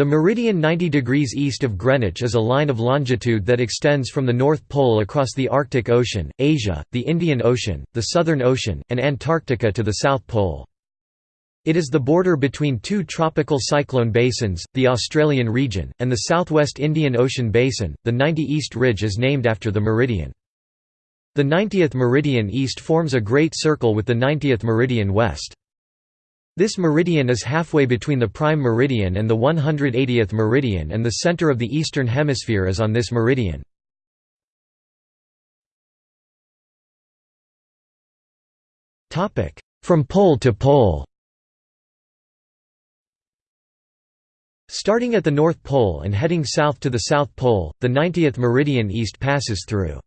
The meridian 90 degrees east of Greenwich is a line of longitude that extends from the North Pole across the Arctic Ocean, Asia, the Indian Ocean, the Southern Ocean, and Antarctica to the South Pole. It is the border between two tropical cyclone basins, the Australian region, and the southwest Indian Ocean basin. The 90 East Ridge is named after the meridian. The 90th meridian east forms a great circle with the 90th meridian west. This meridian is halfway between the prime meridian and the 180th meridian and the center of the eastern hemisphere is on this meridian. From pole to pole Starting at the North Pole and heading south to the South Pole, the 90th meridian east passes through